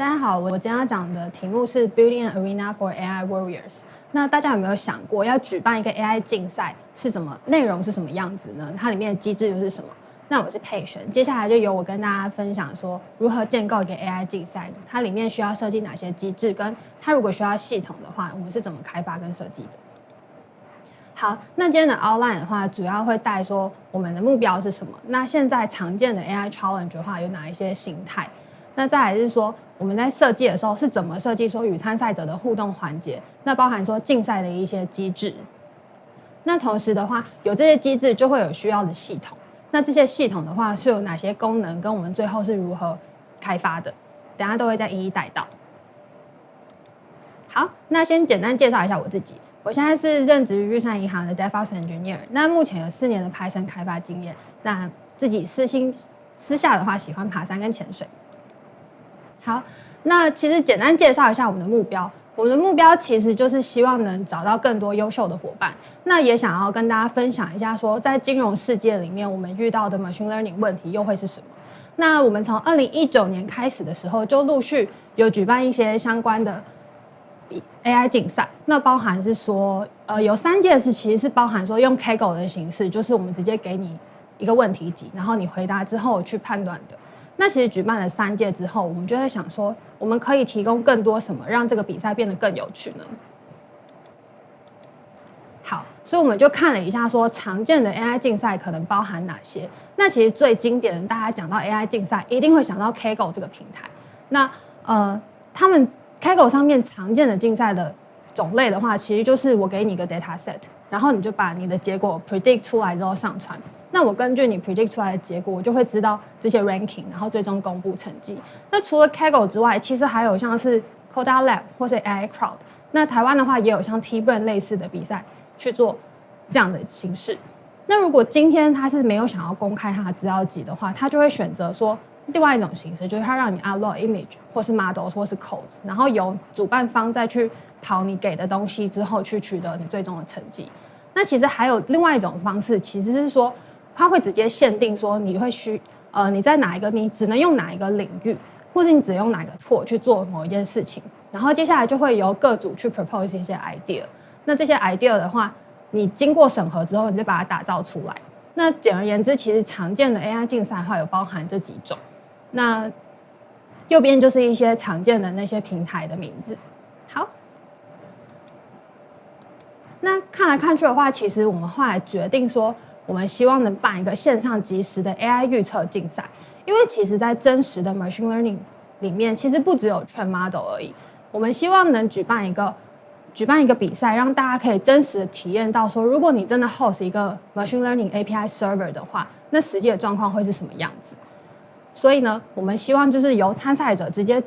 大家好，我今天要讲的题目是 Building an Arena for AI Warriors。那大家有没有想过，要举办一个 AI 竞赛是什么内容是什么样子呢？它里面的机制又是什么？那我是佩璇，接下来就由我跟大家分享说如何建构一个 AI 竞赛，它里面需要设计哪些机制，跟它如果需要系统的话，我们是怎么开发跟设计的？好，那今天的 outline 的话，主要会带说我们的目标是什么？那现在常见的 AI challenge 的话，有哪一些形态？那再来是说，我们在设计的时候是怎么设计说与参赛者的互动环节？那包含说竞赛的一些机制。那同时的话，有这些机制就会有需要的系统。那这些系统的话是有哪些功能？跟我们最后是如何开发的？等下都会再一一带到。好，那先简单介绍一下我自己。我现在是任职于日产银行的 DevOps Engineer。那目前有四年的 Python 开发经验。那自己私心私下的话，喜欢爬山跟潜水。好，那其实简单介绍一下我们的目标。我们的目标其实就是希望能找到更多优秀的伙伴。那也想要跟大家分享一下，说在金融世界里面，我们遇到的 machine learning 问题又会是什么？那我们从二零一九年开始的时候，就陆续有举办一些相关的 AI 竞赛。那包含是说，呃，有三件事，其实是包含说用 Kaggle 的形式，就是我们直接给你一个问题集，然后你回答之后去判断的。那其实举办了三届之后，我们就在想说，我们可以提供更多什么，让这个比赛变得更有趣呢？好，所以我们就看了一下，说常见的 AI 竞赛可能包含哪些。那其实最经典的，大家讲到 AI 竞赛，一定会想到 Kaggle 这个平台。那呃，他们 Kaggle 上面常见的竞赛的种类的话，其实就是我给你一个 data set，然后你就把你的结果 predict 出来之后上传。那我根据你 predict 出来的结果，我就会知道这些 ranking，然后最终公布成绩。那除了 Kaggle 之外，其实还有像是 Coda Lab 或是 AI Crowd。那台湾的话也有像 T Burn 类似的比赛去做这样的形式。那如果今天他是没有想要公开他的资料集的话，他就会选择说另外一种形式，就是他让你 upload image 或是 models 或是 codes，然后由主办方再去跑你给的东西之后去取得你最终的成绩。那其实还有另外一种方式，其实是说。它会直接限定说你会需呃你在哪一个你只能用哪一个领域，或者你只用哪个错去做某一件事情，然后接下来就会由各组去 propose 一些 idea。那这些 idea 的话，你经过审核之后，你再把它打造出来。那简而言之，其实常见的 AI 竞赛的话有包含这几种。那右边就是一些常见的那些平台的名字。好，那看来看去的话，其实我们后来决定说。我们希望能办一个线上即时的 AI 预测竞赛，因为其实，在真实的 machine learning 里面，其实不只有 train model 而已。我们希望能举办一个举办一个比赛，让大家可以真实的体验到，说如果你真的 host 一个 machine learning API server 的话，那实际的状况会是什么样子？所以呢，我们希望就是由参赛者直接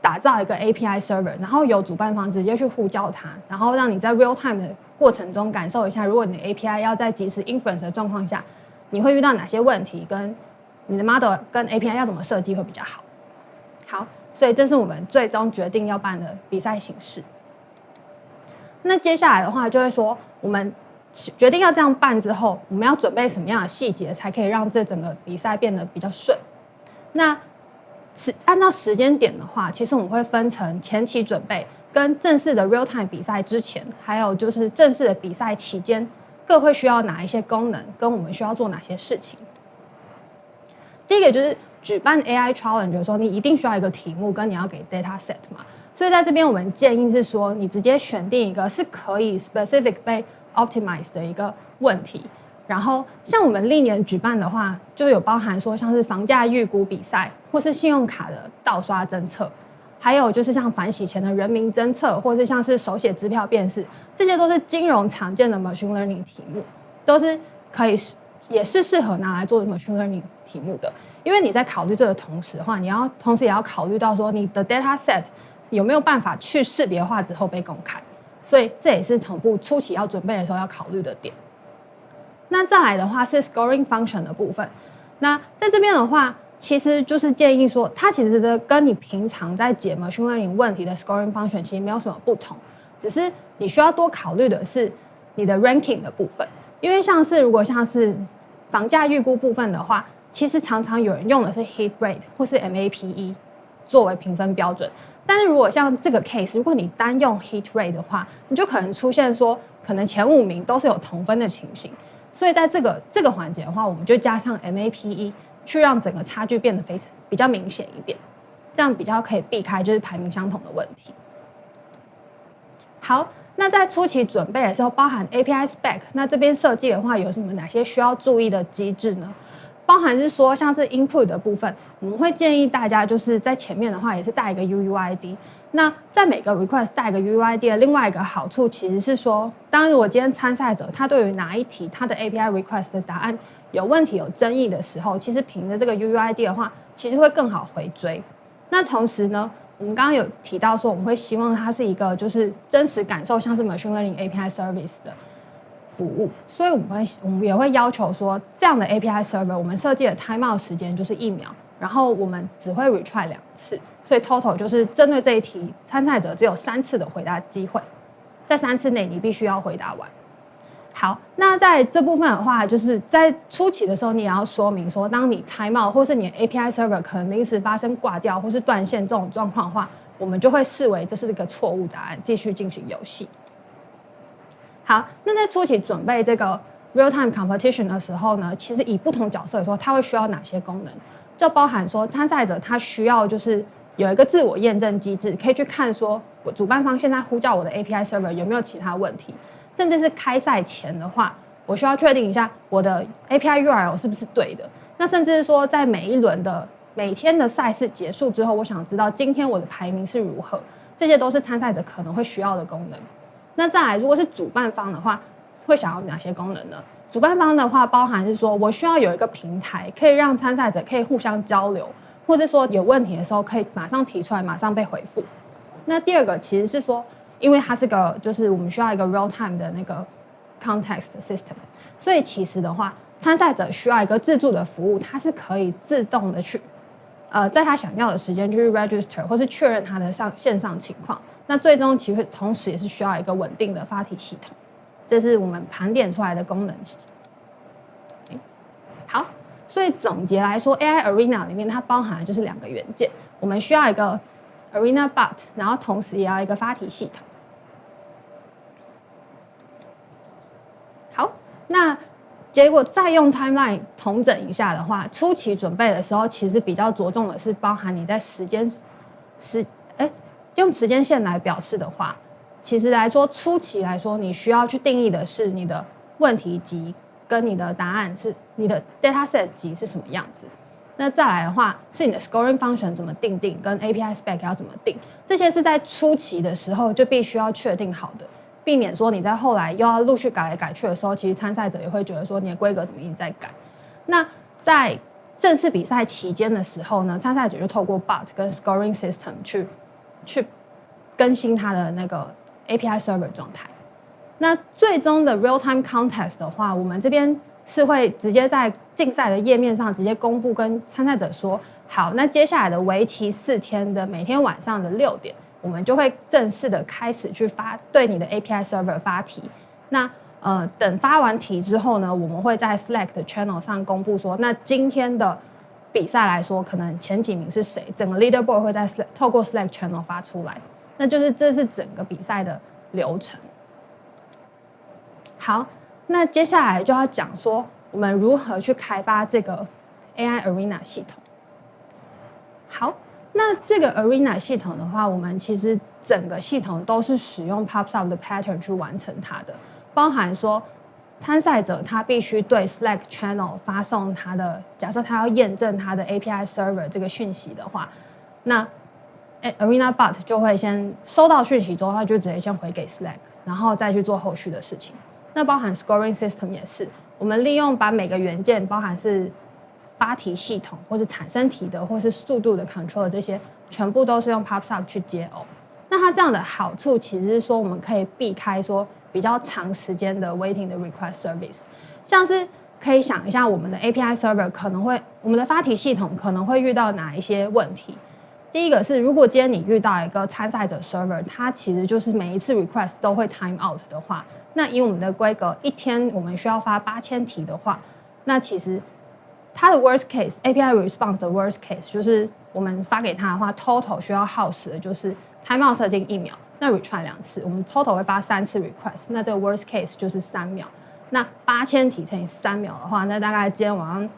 打造一个 API server，然后由主办方直接去呼叫它，然后让你在 real time 的过程中感受一下，如果你的 API 要在及时 inference 的状况下，你会遇到哪些问题？跟你的 model 跟 API 要怎么设计会比较好？好，所以这是我们最终决定要办的比赛形式。那接下来的话，就会说我们决定要这样办之后，我们要准备什么样的细节，才可以让这整个比赛变得比较顺？那是按照时间点的话，其实我们会分成前期准备。跟正式的 real time 比赛之前，还有就是正式的比赛期间，各会需要哪一些功能，跟我们需要做哪些事情。第一个就是举办 AI challenge 的时候，你一定需要一个题目，跟你要给 data set 嘛。所以在这边我们建议是说，你直接选定一个是可以 specific 被 optimize 的一个问题。然后像我们历年举办的话，就有包含说像是房价预估比赛，或是信用卡的盗刷侦测。还有就是像反洗钱的人民侦测，或是像是手写支票辨识，这些都是金融常见的 machine learning 题目，都是可以也是适合拿来做 machine learning 题目的。因为你在考虑这个同时的话，你要同时也要考虑到说你的 data set 有没有办法去识别化之后被公开，所以这也是同步初期要准备的时候要考虑的点。那再来的话是 scoring function 的部分，那在这边的话。其实就是建议说，它其实的跟你平常在解 machine learning 问题的 scoring function 其实没有什么不同，只是你需要多考虑的是你的 ranking 的部分。因为像是如果像是房价预估部分的话，其实常常有人用的是 hit rate 或是 MAPE，作为评分标准。但是如果像这个 case，如果你单用 hit rate 的话，你就可能出现说，可能前五名都是有同分的情形。所以在这个这个环节的话，我们就加上 MAPE 去让整个差距变得非常比较明显一点，这样比较可以避开就是排名相同的问题。好，那在初期准备的时候，包含 API spec，那这边设计的话有什么哪些需要注意的机制呢？包含是说像是 input 的部分，我们会建议大家就是在前面的话也是带一个 UUID。那在每个 request 带一个 UUID 的另外一个好处，其实是说，当如果今天参赛者他对于哪一题他的 API request 的答案有问题、有争议的时候，其实凭着这个 UUID 的话，其实会更好回追。那同时呢？我们刚刚有提到说，我们会希望它是一个就是真实感受，像是 machine learning API service 的服务，所以我们会我们也会要求说，这样的 API server 我们设计的 timeout 时间就是一秒，然后我们只会 retry 两次，所以 total 就是针对这一题，参赛者只有三次的回答机会，在三次内你必须要回答完。好，那在这部分的话，就是在初期的时候，你也要说明说，当你 timeout 或是你的 API server 可能临时发生挂掉或是断线这种状况的话，我们就会视为这是一个错误答案，继续进行游戏。好，那在初期准备这个 real time competition 的时候呢，其实以不同角色来说，它会需要哪些功能？就包含说参赛者他需要就是有一个自我验证机制，可以去看说我主办方现在呼叫我的 API server 有没有其他问题。甚至是开赛前的话，我需要确定一下我的 API URL 是不是对的。那甚至是说，在每一轮的每天的赛事结束之后，我想知道今天我的排名是如何。这些都是参赛者可能会需要的功能。那再来，如果是主办方的话，会想要哪些功能呢？主办方的话，包含是说我需要有一个平台，可以让参赛者可以互相交流，或者说有问题的时候可以马上提出来，马上被回复。那第二个其实是说。因为它是个，就是我们需要一个 real time 的那个 context system，所以其实的话，参赛者需要一个自助的服务，它是可以自动的去，呃，在他想要的时间去 register 或是确认他的上线上情况。那最终其实同时也是需要一个稳定的发题系统，这是我们盘点出来的功能。好，所以总结来说，AI Arena 里面它包含的就是两个元件，我们需要一个 Arena Bot，然后同时也要一个发题系统。好那结果再用 timeline 统整一下的话，初期准备的时候，其实比较着重的是包含你在时间时，用时间线来表示的话，其实来说初期来说，你需要去定义的是你的问题集跟你的答案是你的 data set 集是什么样子。那再来的话，是你的 scoring function 怎么定定，跟 API spec 要怎么定，这些是在初期的时候就必须要确定好的。避免说你在后来又要陆续改来改去的时候，其实参赛者也会觉得说你的规格怎么一直在改。那在正式比赛期间的时候呢，参赛者就透过 bot 跟 scoring system 去去更新它的那个 API server 状态。那最终的 real time contest 的话，我们这边是会直接在竞赛的页面上直接公布，跟参赛者说，好，那接下来的为期四天的每天晚上的六点。我们就会正式的开始去发对你的 API server 发题。那呃，等发完题之后呢，我们会在 Slack 的 channel 上公布说，那今天的比赛来说，可能前几名是谁？整个 leaderboard 会在透过 Slack channel 发出来。那就是这是整个比赛的流程。好，那接下来就要讲说，我们如何去开发这个 AI Arena 系统。好。那这个 Arena 系统的话，我们其实整个系统都是使用 PopSub 的 pattern 去完成它的，包含说参赛者他必须对 Slack channel 发送他的，假设他要验证他的 API server 这个讯息的话，那 Arena Bot 就会先收到讯息之后，他就直接先回给 Slack，然后再去做后续的事情。那包含 Scoring System 也是，我们利用把每个元件，包含是发题系统，或是产生题的，或是速度的 control 这些，全部都是用 PubSub 去接哦。那它这样的好处，其实是说我们可以避开说比较长时间的 waiting 的 request service。像是可以想一下，我们的 API server 可能会，我们的发题系统可能会遇到哪一些问题？第一个是，如果今天你遇到一个参赛者 server，它其实就是每一次 request 都会 time out 的话，那以我们的规格，一天我们需要发八千题的话，那其实它的 worst case API response 的 worst case 就是我们发给他的话，total 需要耗时的就是 timeout 设定一秒，那 retry 两次，我们 total 会发三次 request，那这个 worst case 就是三秒。那八千题乘以三秒的话，那大概今天晚上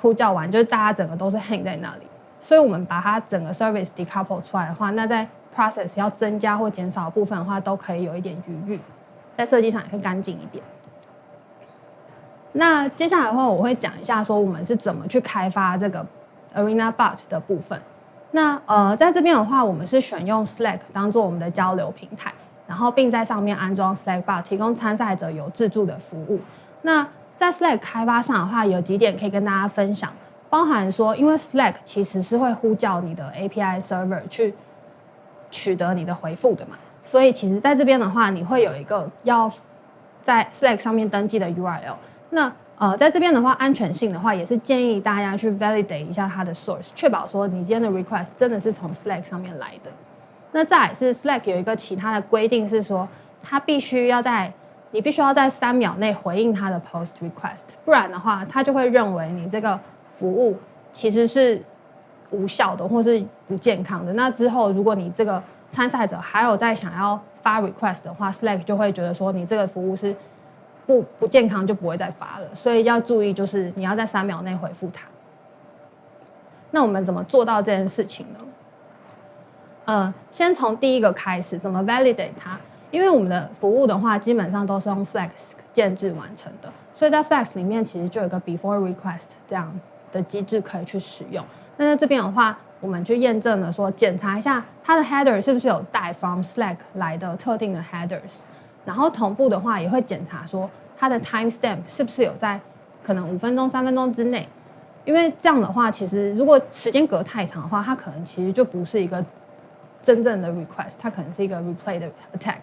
呼叫完，就是大家整个都是 hang 在那里。所以我们把它整个 service decouple 出来的话，那在 process 要增加或减少部分的话，都可以有一点余裕，在设计上也会干净一点。那接下来的话，我会讲一下说我们是怎么去开发这个 Arena Bot 的部分。那呃，在这边的话，我们是选用 Slack 当做我们的交流平台，然后并在上面安装 Slack Bot，提供参赛者有自助的服务。那在 Slack 开发上的话，有几点可以跟大家分享。包含说，因为 Slack 其实是会呼叫你的 API server 去取得你的回复的嘛，所以其实在这边的话，你会有一个要在 Slack 上面登记的 URL。那呃，在这边的话，安全性的话，也是建议大家去 validate 一下它的 source，确保说你今天的 request 真的是从 Slack 上面来的。那再是 Slack 有一个其他的规定是说，它必须要在你必须要在三秒内回应它的 post request，不然的话，它就会认为你这个。服务其实是无效的，或是不健康的。那之后，如果你这个参赛者还有在想要发 request 的话，Slack 就会觉得说你这个服务是不不健康，就不会再发了。所以要注意，就是你要在三秒内回复他。那我们怎么做到这件事情呢？呃，先从第一个开始，怎么 validate 它？因为我们的服务的话，基本上都是用 Flex 建制完成的，所以在 Flex 里面其实就有个 before request 这样。的机制可以去使用。那在这边的话，我们去验证了说，检查一下它的 header 是不是有带 from Slack 来的特定的 headers，然后同步的话也会检查说它的 timestamp 是不是有在可能五分钟、三分钟之内。因为这样的话，其实如果时间隔太长的话，它可能其实就不是一个真正的 request，它可能是一个 replay 的 attack。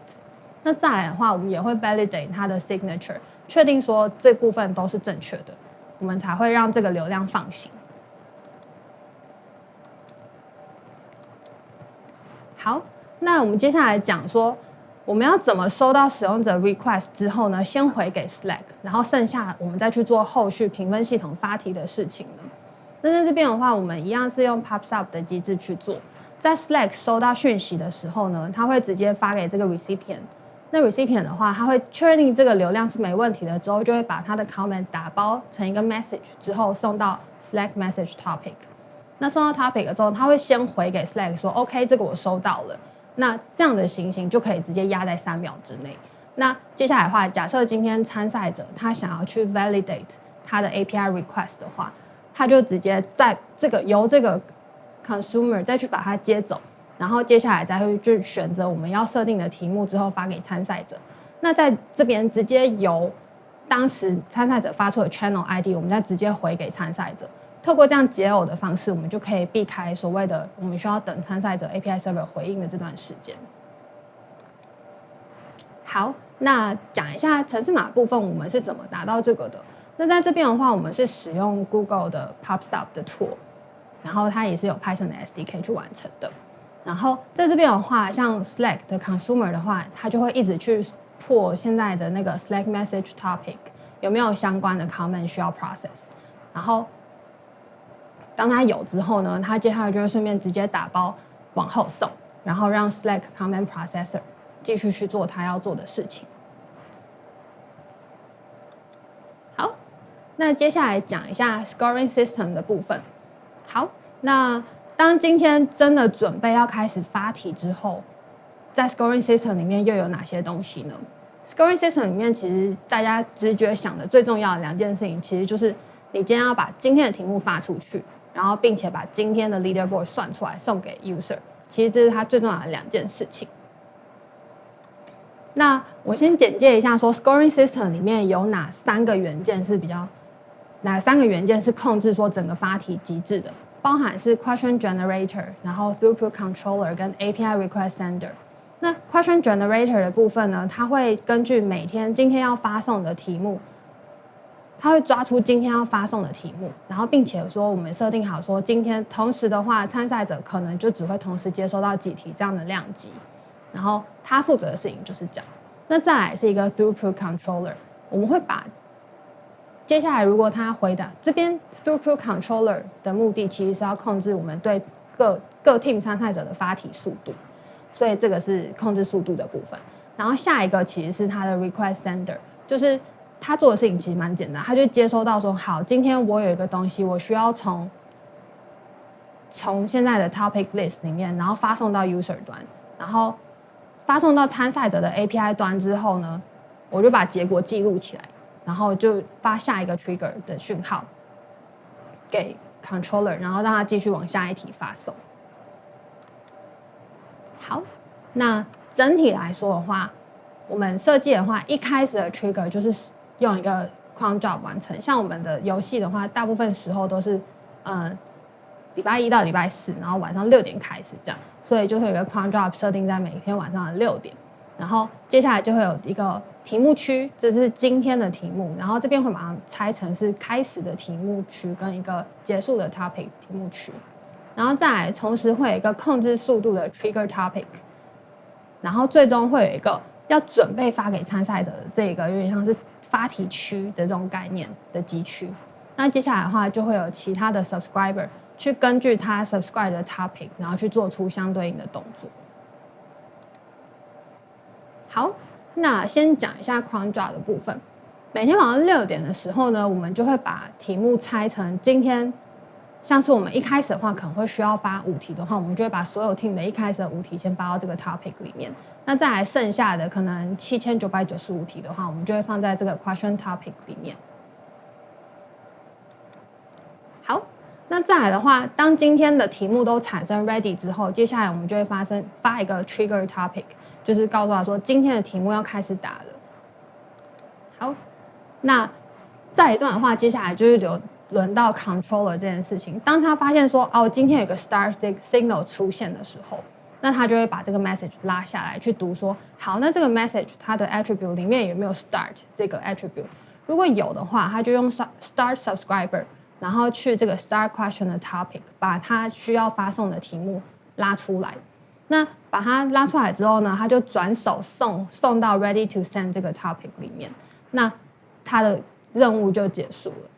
那再来的话，我们也会 validate 它的 signature，确定说这部分都是正确的。我们才会让这个流量放行。好，那我们接下来讲说，我们要怎么收到使用者 request 之后呢？先回给 Slack，然后剩下我们再去做后续评分系统发题的事情呢？那在这边的话，我们一样是用 Pops Up 的机制去做。在 Slack 收到讯息的时候呢，它会直接发给这个 recipient。那 recipient 的话，他会确认这个流量是没问题的之后，就会把他的 comment 打包成一个 message 之后送到 Slack message topic。那送到 topic 之后，他会先回给 Slack 说 OK，这个我收到了。那这样的情形就可以直接压在三秒之内。那接下来的话，假设今天参赛者他想要去 validate 他的 API request 的话，他就直接在这个由这个 consumer 再去把它接走。然后接下来再会去选择我们要设定的题目之后发给参赛者。那在这边直接由当时参赛者发出的 channel ID，我们再直接回给参赛者。透过这样解耦的方式，我们就可以避开所谓的我们需要等参赛者 API server 回应的这段时间。好，那讲一下城市码部分，我们是怎么达到这个的？那在这边的话，我们是使用 Google 的 Pops Up 的 tool，然后它也是有 Python 的 SDK 去完成的。然后在这边的话，像 Slack 的 consumer 的话，它就会一直去破现在的那个 Slack message topic 有没有相关的 comment 需要 process。然后当它有之后呢，它接下来就会顺便直接打包往后送，然后让 Slack Command processor 继续去做它要做的事情。好，那接下来讲一下 scoring system 的部分。好，那。当今天真的准备要开始发题之后，在 scoring system 里面又有哪些东西呢？scoring system 里面其实大家直觉想的最重要的两件事情，其实就是你今天要把今天的题目发出去，然后并且把今天的 leaderboard 算出来送给 user。其实这是它最重要的两件事情。那我先简介一下，说 scoring system 里面有哪三个元件是比较，哪三个元件是控制说整个发题机制的？包含是 question generator，然后 throughput controller 跟 API request sender。那 question generator 的部分呢，它会根据每天今天要发送的题目，他会抓出今天要发送的题目，然后并且说我们设定好说今天同时的话，参赛者可能就只会同时接收到几题这样的量级，然后他负责的事情就是这样。那再来是一个 throughput controller，我们会把接下来如果他回答这边 throughput controller 的目的，其实是要控制我们对各各 team 参赛者的发题速度，所以这个是控制速度的部分。然后下一个其实是他的 request sender，就是他做的事情其实蛮简单，他就接收到说，好，今天我有一个东西，我需要从从现在的 topic list 里面，然后发送到 user 端，然后发送到参赛者的 API 端之后呢，我就把结果记录起来，然后就发下一个 trigger 的讯号给 controller，然后让他继续往下一题发送。好，那。整体来说的话，我们设计的话，一开始的 trigger 就是用一个 cron job 完成。像我们的游戏的话，大部分时候都是，嗯，礼拜一到礼拜四，然后晚上六点开始这样，所以就会有一个 cron job 设定在每天晚上的六点。然后接下来就会有一个题目区，这是今天的题目，然后这边会马上拆成是开始的题目区跟一个结束的 topic 题目区，然后再来同时会有一个控制速度的 trigger topic。然后最终会有一个要准备发给参赛的这个有点像是发题区的这种概念的集区。那接下来的话就会有其他的 subscriber 去根据他 subscribe 的 topic，然后去做出相对应的动作。好，那先讲一下 c r o n d r a 的部分。每天晚上六点的时候呢，我们就会把题目拆成今天。像是我们一开始的话，可能会需要发五题的话，我们就会把所有 team 的一开始的五题先发到这个 topic 里面。那再来剩下的可能七千九百九十五题的话，我们就会放在这个 question topic 里面。好，那再来的话，当今天的题目都产生 ready 之后，接下来我们就会发生发一个 trigger topic，就是告诉他说今天的题目要开始打了。好，那再一段的话，接下来就是留。轮到 controller 这件事情，当他发现说哦，今天有个 start signal 出现的时候，那他就会把这个 message 拉下来去读说，好，那这个 message 它的 attribute 里面有没有 start 这个 attribute？如果有的话，他就用 start subscriber，然后去这个 start question 的 topic，把他需要发送的题目拉出来。那把它拉出来之后呢，他就转手送送到 ready to send 这个 topic 里面，那他的任务就结束了。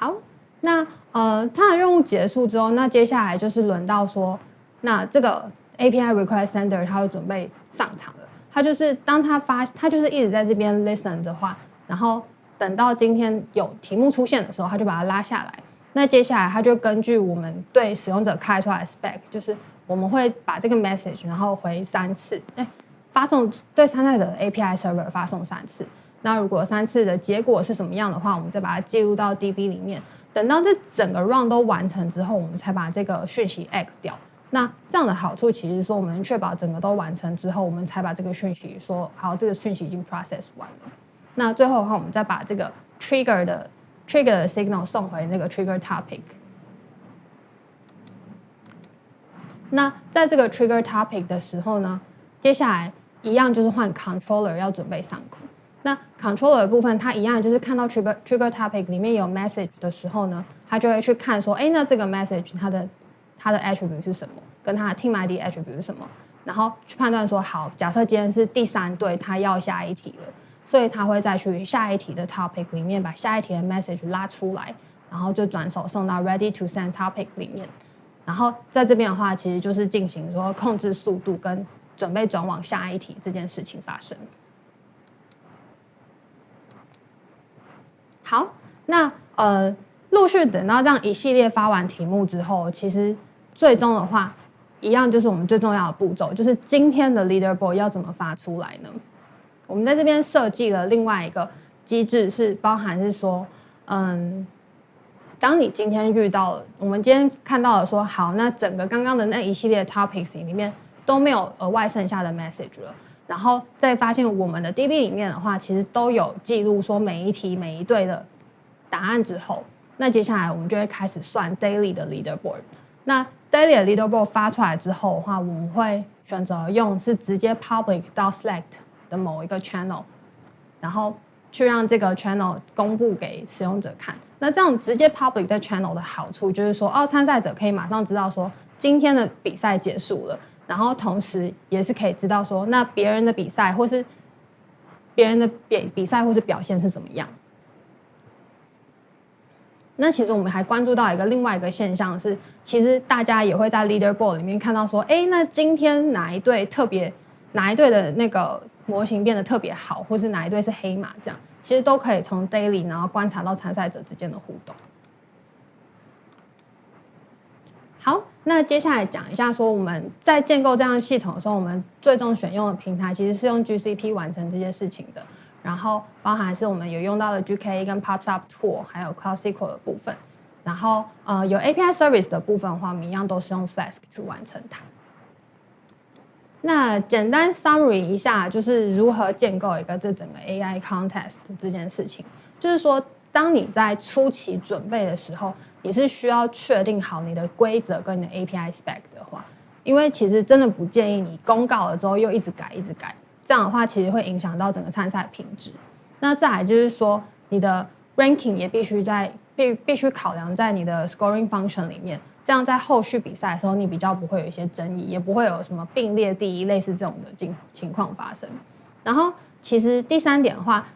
好，那呃，它的任务结束之后，那接下来就是轮到说，那这个 API request sender 它会准备上场了。它就是当它发，它就是一直在这边 listen 的话，然后等到今天有题目出现的时候，它就把它拉下来。那接下来它就根据我们对使用者开出来的 spec，就是我们会把这个 message 然后回三次，哎，发送对参赛者的 API server 发送三次。那如果三次的结果是什么样的话，我们再把它记录到 DB 里面。等到这整个 run 都完成之后，我们才把这个讯息 add 掉。那这样的好处其实说，我们确保整个都完成之后，我们才把这个讯息说好，这个讯息已经 process 完了。那最后的话，我们再把这个 trigger 的 trigger 的 signal 送回那个 trigger topic。那在这个 trigger topic 的时候呢，接下来一样就是换 controller 要准备上课。那 controller 的部分，它一样就是看到 trigger trigger topic 里面有 message 的时候呢，它就会去看说，哎，那这个 message 它的它的 attribute 是什么，跟它的 team ID attribute 是什么，然后去判断说，好，假设今天是第三对，他要下一题了，所以他会再去下一题的 topic 里面把下一题的 message 拉出来，然后就转手送到 ready to send topic 里面，然后在这边的话，其实就是进行说控制速度跟准备转往下一题这件事情发生。好，那呃，陆续等到这样一系列发完题目之后，其实最终的话，一样就是我们最重要的步骤，就是今天的 leaderboard 要怎么发出来呢？我们在这边设计了另外一个机制，是包含是说，嗯，当你今天遇到了，我们今天看到了说，好，那整个刚刚的那一系列 topics 里面都没有额外剩下的 message 了。然后再发现我们的 DB 里面的话，其实都有记录说每一题每一队的答案之后，那接下来我们就会开始算 daily 的 leaderboard。那 daily 的 leaderboard 发出来之后的话，我们会选择用是直接 public 到 select 的某一个 channel，然后去让这个 channel 公布给使用者看。那这样直接 public 在 channel 的好处就是说，哦，参赛者可以马上知道说今天的比赛结束了。然后同时也是可以知道说，那别人的比赛或是别人的比比赛或是表现是怎么样。那其实我们还关注到一个另外一个现象是，其实大家也会在 leaderboard 里面看到说，哎，那今天哪一队特别，哪一队的那个模型变得特别好，或是哪一队是黑马，这样其实都可以从 daily 然后观察到参赛者之间的互动。好，那接下来讲一下说我们在建构这样系统的时候，我们最终选用的平台其实是用 GCP 完成这些事情的。然后包含是我们有用到的 GKE 跟 PubSub Tool，还有 Cloud SQL 的部分。然后呃有 API Service 的部分的话，我们一样都是用 Flask 去完成它。那简单 summary 一下，就是如何建构一个这整个 AI Contest 这件事情。就是说，当你在初期准备的时候，你是需要确定好你的规则跟你的 API Spec 的话，因为其实真的不建议你公告了之后又一直改一直改。这样的话，其实会影响到整个参赛品质。那再来就是说，你的 ranking 也必须在必必须考量在你的 scoring function 里面。这样在后续比赛的时候，你比较不会有一些争议，也不会有什么并列第一类似这种的情情况发生。然后，其实第三点的话，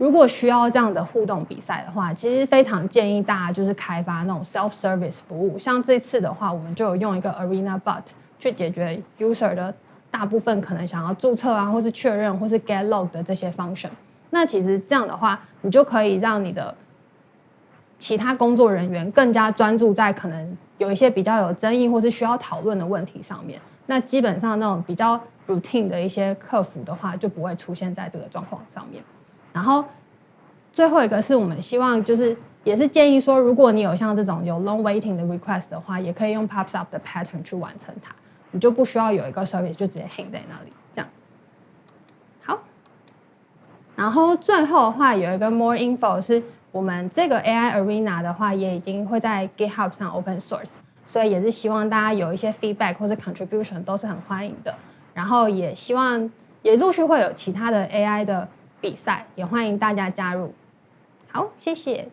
如果需要这样的互动比赛的话，其实非常建议大家就是开发那种 self service 服务。像这次的话，我们就有用一个 Arena Bot 去解决 user 的。大部分可能想要注册啊，或是确认，或是 get log 的这些 function，那其实这样的话，你就可以让你的其他工作人员更加专注在可能有一些比较有争议或是需要讨论的问题上面。那基本上那种比较 routine 的一些客服的话，就不会出现在这个状况上面。然后最后一个是我们希望就是也是建议说，如果你有像这种有 long waiting 的 request 的话，也可以用 pops up 的 pattern 去完成它。你就不需要有一个 service 就直接 hang 在那里，这样。好，然后最后的话有一个 more info 是我们这个 AI Arena 的话也已经会在 GitHub 上 open source，所以也是希望大家有一些 feedback 或者 contribution 都是很欢迎的。然后也希望也陆续会有其他的 AI 的比赛，也欢迎大家加入。好，谢谢。